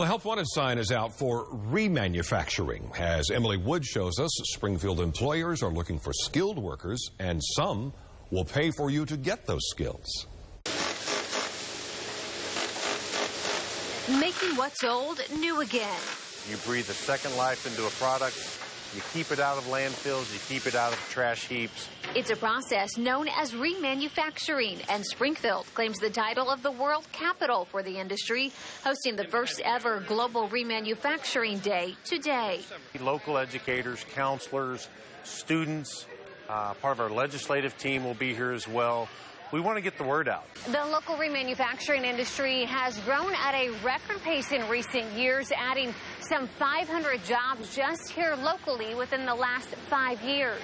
Well, the Health Wanted sign is out for remanufacturing. As Emily Wood shows us, Springfield employers are looking for skilled workers, and some will pay for you to get those skills. Making what's old new again. You breathe a second life into a product. You keep it out of landfills. You keep it out of trash heaps. It's a process known as remanufacturing, and Springfield claims the title of the world capital for the industry, hosting the first ever Global Remanufacturing Day today. Local educators, counselors, students, uh, part of our legislative team will be here as well. We want to get the word out. The local remanufacturing industry has grown at a record pace in recent years, adding some 500 jobs just here locally within the last five years.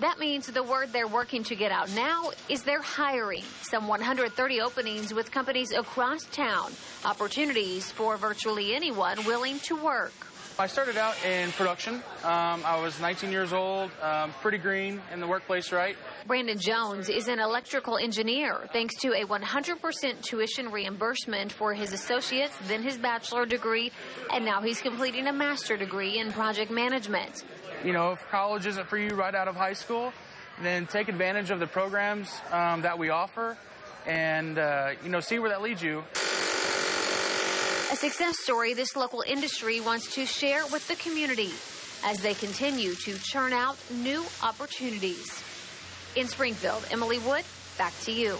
That means the word they're working to get out now is they're hiring some 130 openings with companies across town, opportunities for virtually anyone willing to work. I started out in production. Um, I was 19 years old, um, pretty green in the workplace, right? Brandon Jones is an electrical engineer thanks to a 100% tuition reimbursement for his associates, then his bachelor degree, and now he's completing a master degree in project management. You know, if college isn't for you right out of high school, then take advantage of the programs um, that we offer and, uh, you know, see where that leads you. A success story this local industry wants to share with the community as they continue to churn out new opportunities. In Springfield, Emily Wood, back to you.